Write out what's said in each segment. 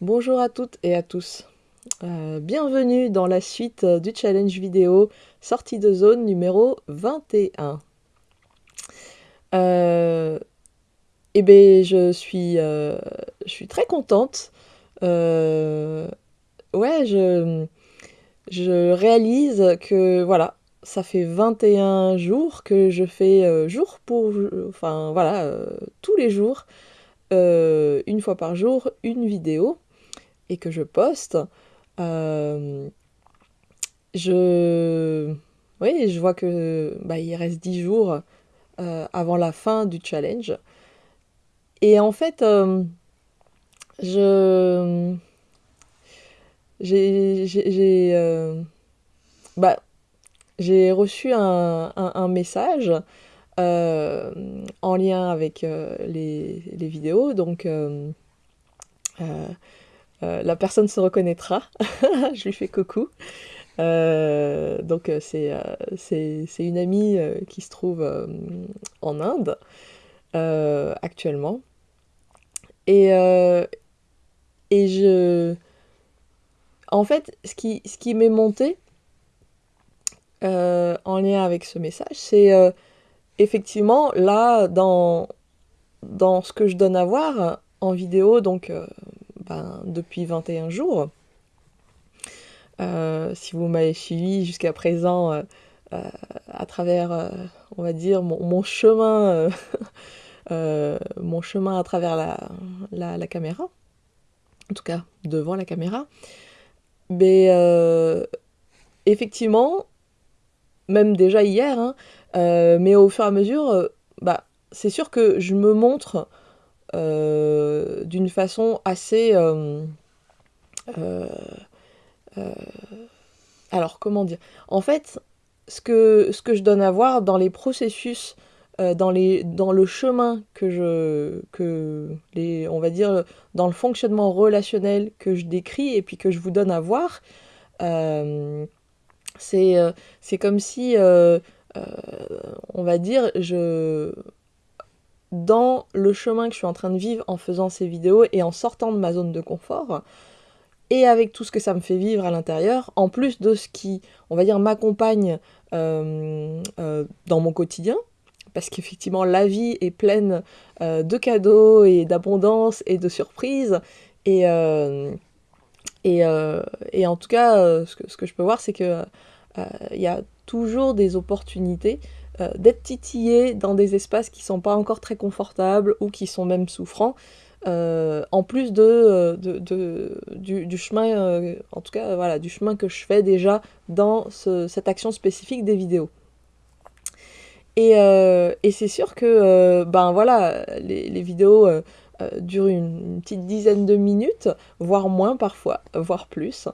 Bonjour à toutes et à tous. Euh, bienvenue dans la suite euh, du challenge vidéo sortie de zone numéro 21. Euh, eh bien, je suis, très contente. ouais, je, je réalise que voilà, ça fait 21 jours que je fais jour pour enfin voilà, tous les jours, une fois par jour, une vidéo et que je poste, euh, je... Oui, je vois que bah, il reste 10 jours euh, avant la fin du challenge. Et en fait, euh, je... J'ai... Bah, j'ai reçu un, un, message en lien avec les, les, vidéos. Donc, la personne se reconnaîtra. je lui fais coucou. Euh, donc euh, c'est une amie qui se trouve en Inde actuellement. Et, je... En fait, ce qui, ce qui m'est monté en lien avec ce message, c'est effectivement là, dans, dans ce que je donne à voir en vidéo, donc ben, depuis 21 jours. Euh, si vous m'avez suivi jusqu'à présent euh, euh, à travers, on va dire, mon, chemin, mon chemin à travers la, la, caméra, en tout cas devant la caméra, mais effectivement, même déjà hier, hein, mais au fur et à mesure, bah, c'est sûr que je me montre euh, d'une façon assez... Euh, euh, alors, comment dire? En fait, ce que, ce que je donne à voir dans les processus, dans, les, dans le chemin que je... Que les, on va dire, dans le fonctionnement relationnel que je décris et puis que je vous donne à voir, c'est c'est comme si, on va dire, je, dans le chemin que je suis en train de vivre en faisant ces vidéos et en sortant de ma zone de confort, et avec tout ce que ça me fait vivre à l'intérieur, en plus de ce qui, on va dire, m'accompagne euh, euh, dans mon quotidien, parce qu'effectivement la vie est pleine euh, de cadeaux et d'abondance et de surprises, et, en tout cas, ce que, ce, que, je peux voir, c'est que il y a toujours des opportunités euh, d'être titillé dans des espaces qui sont pas encore très confortables ou qui sont même souffrants. Euh, en plus de, euh, du, chemin, en tout cas voilà, du chemin que je fais déjà dans cette action spécifique des vidéos. Et, c'est sûr que ben voilà, les vidéos durent une, petite dizaine de minutes, voire moins parfois, voire plus.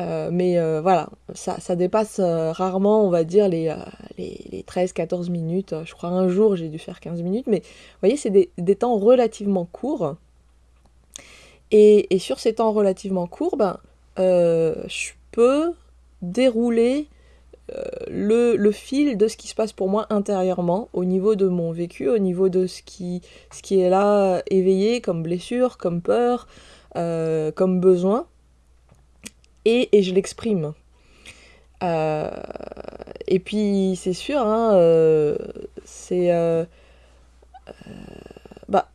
Euh, mais euh, voilà, ça, dépasse euh, rarement, on va dire, les, les, 13-14 minutes. Je crois un jour, j'ai dû faire 15 minutes. Mais vous voyez, c'est des, temps relativement courts. Et, sur ces temps relativement courts, ben, je peux dérouler le, fil de ce qui se passe pour moi intérieurement, au niveau de mon vécu, au niveau de ce qui est là éveillé comme blessure, comme peur, comme besoin et, je l'exprime. Euh, et puis c'est sûr, hein, euh, c'est... Euh, bah,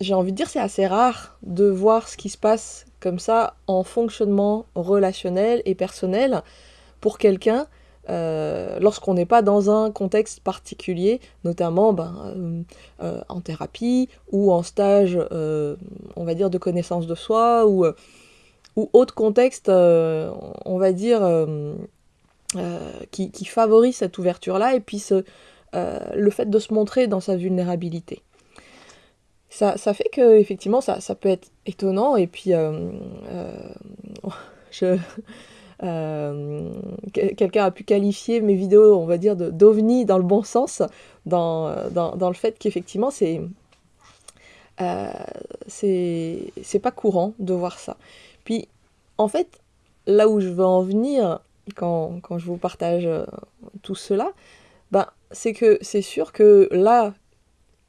j'ai envie de dire c'est assez rare de voir ce qui se passe comme ça en fonctionnement relationnel et personnel pour quelqu'un lorsqu'on n'est pas dans un contexte particulier, notamment ben, en thérapie ou en stage, on va dire, de connaissance de soi ou ou autre contexte, euh, on va dire, euh, euh, qui, favorise cette ouverture-là, et puis le fait de se montrer dans sa vulnérabilité. Ça, fait que effectivement ça, peut être étonnant, et puis je... quelqu'un a pu qualifier mes vidéos, on va dire, d'ovni dans le bon sens, dans, dans, le fait qu'effectivement, c'est c'est pas courant de voir ça. Puis, en fait, là où je veux en venir quand, je vous partage euh, tout cela, ben, c'est que c'est sûr que là,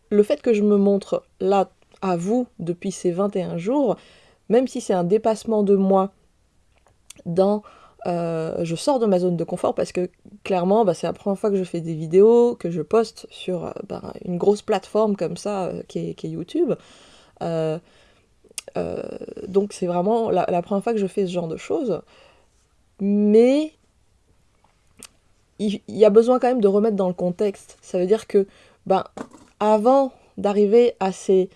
le fait que je me montre là à vous depuis ces 21 jours, même si c'est un dépassement de moi dans euh, je sors de ma zone de confort parce que clairement, bah, c'est la première fois que je fais des vidéos, que je poste sur euh, bah, une grosse plateforme comme ça qui, est, YouTube. Donc c'est vraiment la, première fois que je fais ce genre de choses. Mais il, y a besoin quand même de remettre dans le contexte. Ça veut dire que ben, avant d'arriver à ces...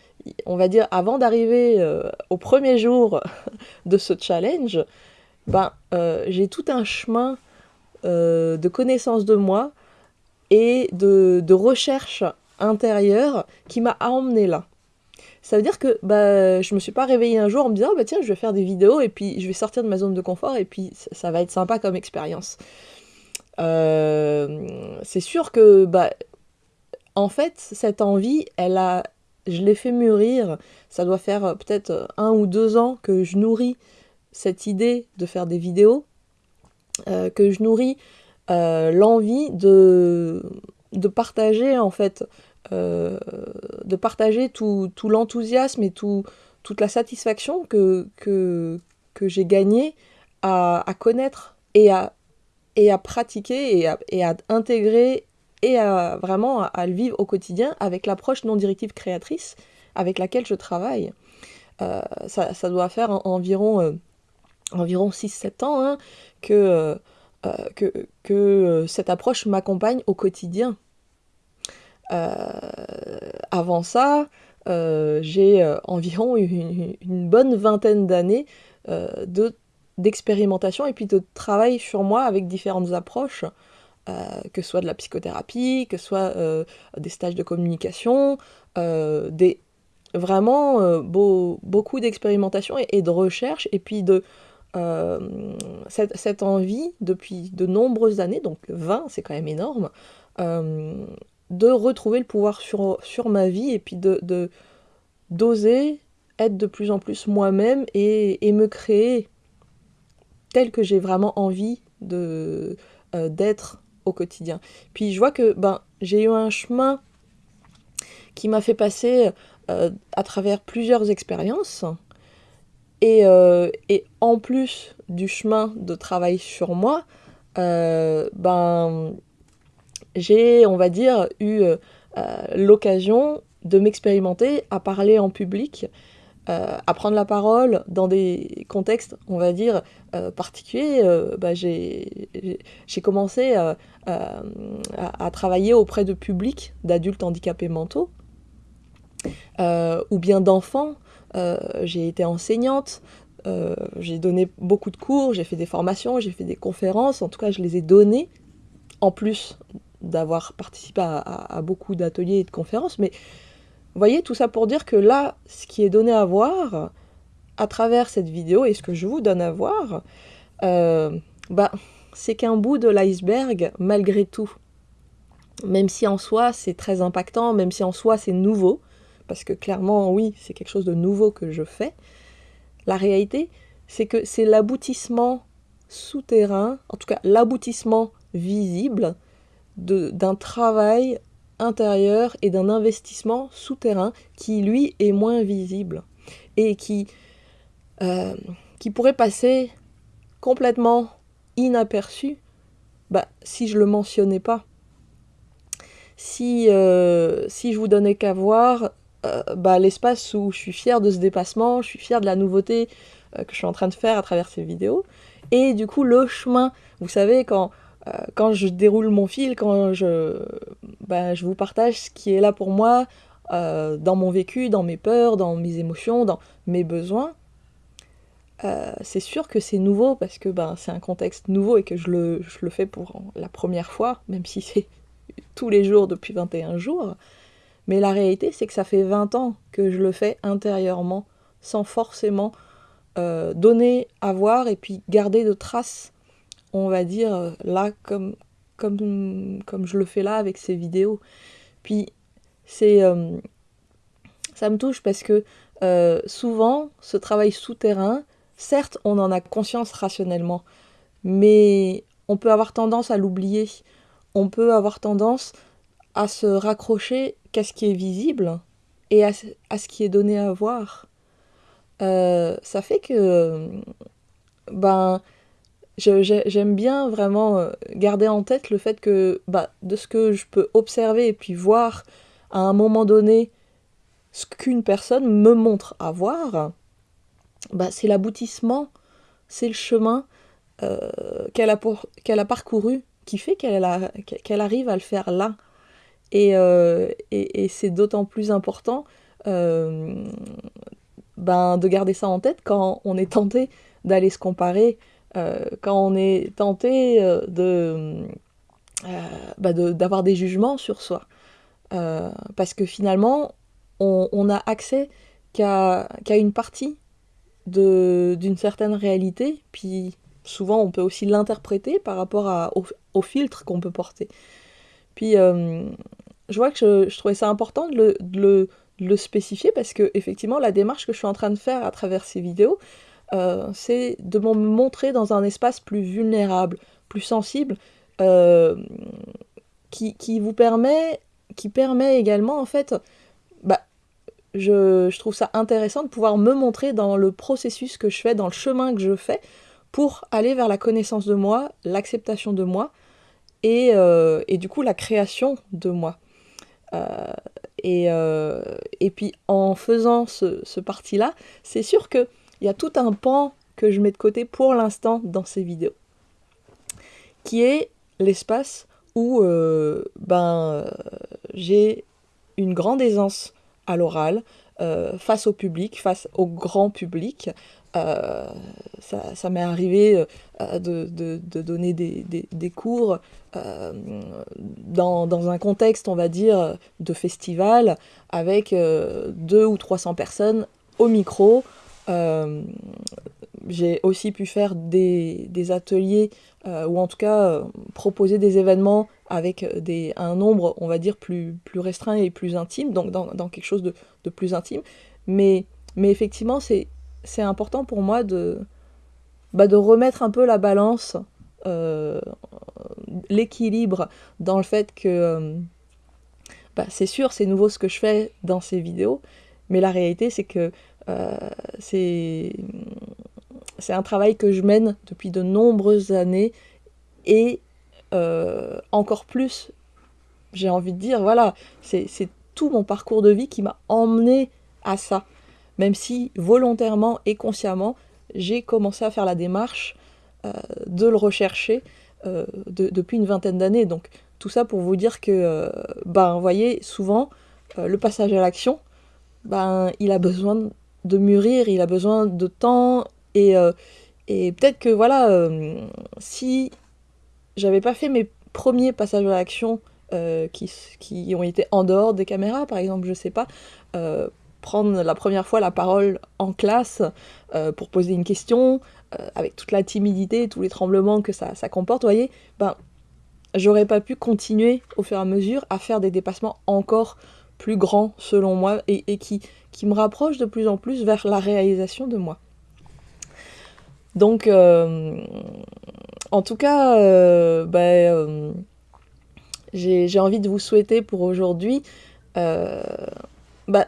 On va dire, avant d'arriver au premier jour de ce challenge, ben, euh, j'ai tout un chemin euh, de connaissance de moi et de, recherche intérieure qui m'a emmené là. Ça veut dire que bah, je me suis pas réveillée un jour en me disant bah, tiens je vais faire des vidéos et puis je vais sortir de ma zone de confort et puis ça, va être sympa comme expérience. Euh, c'est sûr que bah, en fait cette envie elle a je l'ai fait mûrir ça doit faire peut-être un ou deux ans que je nourris cette idée de faire des vidéos, euh, que je nourris euh, l'envie de, de partager en fait, euh, de partager tout, l'enthousiasme et tout, toute la satisfaction que, que, que j'ai gagné à, connaître et à, et à pratiquer et à, à intégrer et à vraiment à, le vivre au quotidien avec l'approche non directive créatrice avec laquelle je travaille. ça, ça, doit faire environ environ 6-7 ans hein, que, euh, euh, que, que, euh, cette approche m'accompagne au quotidien. Avant ça, j'ai environ une, bonne vingtaine d'années de d'expérimentation et puis de travail sur moi avec différentes approches, que ce soit de la psychothérapie, que ce soit des stages de communication, des, vraiment beaucoup d'expérimentation et, de recherche, et puis de, euh, cette, envie depuis de nombreuses années, donc 20 c'est quand même énorme, euh, de retrouver le pouvoir sur, ma vie et puis de d'oser être de plus en plus moi-même et, me créer tel que j'ai vraiment envie de euh, d'être au quotidien. Puis je vois que ben, j'ai eu un chemin qui m'a fait passer à travers plusieurs expériences euh, et, en plus du chemin de travail sur moi, euh, ben, j'ai, on va dire, eu euh, l'occasion de m'expérimenter à parler en public, à prendre la parole dans des contextes, on va dire, particuliers. Ben, j'ai commencé à, travailler auprès de publics, d'adultes handicapés mentaux, ou bien d'enfants euh, j'ai été enseignante, euh, j'ai donné beaucoup de cours, j'ai fait des formations, j'ai fait des conférences, en tout cas je les ai données, en plus d'avoir participé à, beaucoup d'ateliers et de conférences, mais vous voyez, tout ça pour dire que là, ce qui est donné à voir à travers cette vidéo et ce que je vous donne à voir, euh, bah, c'est qu'un bout de l'iceberg malgré tout. Même si en soi c'est très impactant, même si en soi c'est nouveau, parce que clairement, oui, c'est quelque chose de nouveau que je fais. La réalité, c'est que c'est l'aboutissement souterrain, en tout cas l'aboutissement visible d'un travail intérieur et d'un investissement souterrain qui, lui, est moins visible et qui, euh, pourrait passer complètement inaperçu bah, si je le mentionnais pas. Si, euh, si je vous donnais qu'à voir euh, bah, l'espace où je suis fière de ce dépassement, je suis fière de la nouveauté que je suis en train de faire à travers ces vidéos. Et du coup, le chemin, vous savez, quand, quand je déroule mon fil, quand je, bah, je vous partage ce qui est là pour moi, dans mon vécu, dans mes peurs, dans mes émotions, dans mes besoins, c'est sûr que c'est nouveau parce que ben, c'est un contexte nouveau et que je le, je le fais pour la première fois, même si c'est tous les jours depuis 21 jours. Mais la réalité, c'est que ça fait 20 ans que je le fais intérieurement, sans forcément euh, donner à voir et puis garder de traces, on va dire, euh, là, comme, comme, comme je le fais là avec ces vidéos. Puis, c'est. Euh, ça me touche parce que souvent, ce travail souterrain, certes, on en a conscience rationnellement, mais on peut avoir tendance à l'oublier. On peut avoir tendance à se raccrocher qu'à ce qui est visible et à, ce qui est donné à voir. ça fait que ben j'aime bien vraiment garder en tête le fait que bah, de ce que je peux observer et puis voir à un moment donné ce qu'une personne me montre à voir, bah, c'est l'aboutissement, c'est le chemin euh, qu'elle a, a parcouru qui fait qu'elle arrive à le faire là. Et, euh, c'est d'autant plus important euh, ben, de garder ça en tête quand on est tenté d'aller se comparer, quand on est tenté de, bah, d'avoir des jugements sur soi. parce que finalement, on, on a accès qu'à une partie d'une certaine réalité, puis souvent on peut aussi l'interpréter par rapport à, au, filtre qu'on peut porter. Puis euh, je vois que je, trouvais ça important de le, le, spécifier parce que effectivement la démarche que je suis en train de faire à travers ces vidéos, euh, c'est de me montrer dans un espace plus vulnérable, plus sensible, euh, qui, qui, vous permet, qui permet également en fait je, trouve ça intéressant de pouvoir me montrer dans le processus que je fais, dans le chemin que je fais, pour aller vers la connaissance de moi, l'acceptation de moi, et, euh, du coup la création de moi. Euh, et, puis en faisant ce, ce parti-là, c'est sûr qu'il y a tout un pan que je mets de côté pour l'instant dans ces vidéos, qui est l'espace où ben, j'ai une grande aisance à l'oral, euh, face au public, face au grand public. Euh, ça, m'est arrivé euh, de, donner des, cours dans, un contexte, on va dire, de festival, avec deux ou 300 personnes au micro. J'ai aussi pu faire des, ateliers, ou en tout cas proposer des événements avec un nombre, on va dire, plus, restreint et plus intime, donc dans, quelque chose de, plus intime. Mais, effectivement, c'est important pour moi de, bah, de remettre un peu la balance, euh, l'équilibre dans le fait que euh, bah, c'est sûr, c'est nouveau ce que je fais dans ces vidéos, mais la réalité, c'est que euh, c'est un travail que je mène depuis de nombreuses années et euh, encore plus, j'ai envie de dire, voilà, c'est tout mon parcours de vie qui m'a emmené à ça. Même si volontairement et consciemment, j'ai commencé à faire la démarche euh, de le rechercher depuis une vingtaine d'années. Donc tout ça pour vous dire que, ben, vous voyez, souvent, le passage à l'action, ben, il a besoin de mûrir, il a besoin de temps et, et peut-être que voilà, si j'avais pas fait mes premiers passages à l'action euh, qui, ont été en dehors des caméras, par exemple, je sais pas, euh, prendre la première fois la parole en classe euh, pour poser une question, avec toute la timidité, tous les tremblements que ça, ça comporte, vous voyez, ben, j'aurais pas pu continuer au fur et à mesure à faire des dépassements encore plus grands, selon moi, et, et qui, qui me rapprochent de plus en plus vers la réalisation de moi. Donc, en tout cas, euh, ben, euh, j'ai envie de vous souhaiter pour aujourd'hui euh, ben,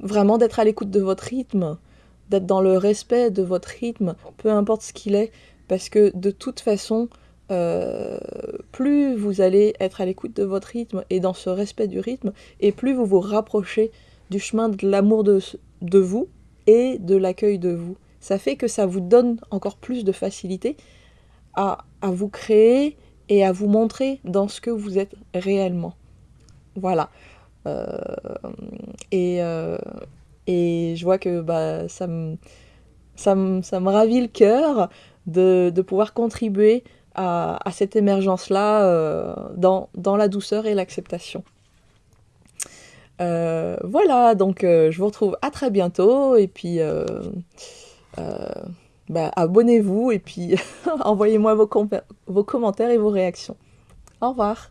vraiment d'être à l'écoute de votre rythme, d'être dans le respect de votre rythme, peu importe ce qu'il est, parce que de toute façon, plus vous allez être à l'écoute de votre rythme et dans ce respect du rythme, et plus vous vous rapprochez du chemin de l'amour de, vous et de l'accueil de vous. Ça fait que ça vous donne encore plus de facilité à, vous créer et à vous montrer dans ce que vous êtes réellement. Voilà. Euh, et, euh, et, je vois que bah, ça, me, ça, ravit le cœur de, pouvoir contribuer à, cette émergence-là euh, dans, la douceur et l'acceptation. Voilà, donc je vous retrouve à très bientôt et puis bah, abonnez-vous et puis envoyez-moi vos commentaires et vos réactions. Au revoir